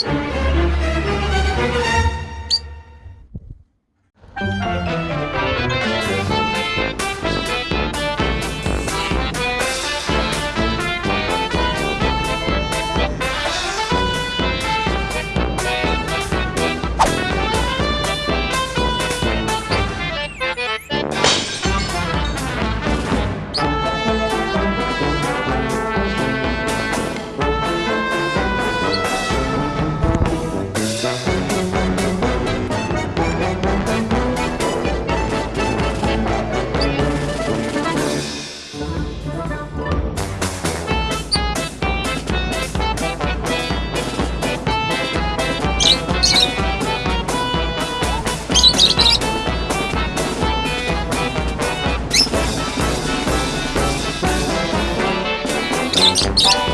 Thank you. Bye.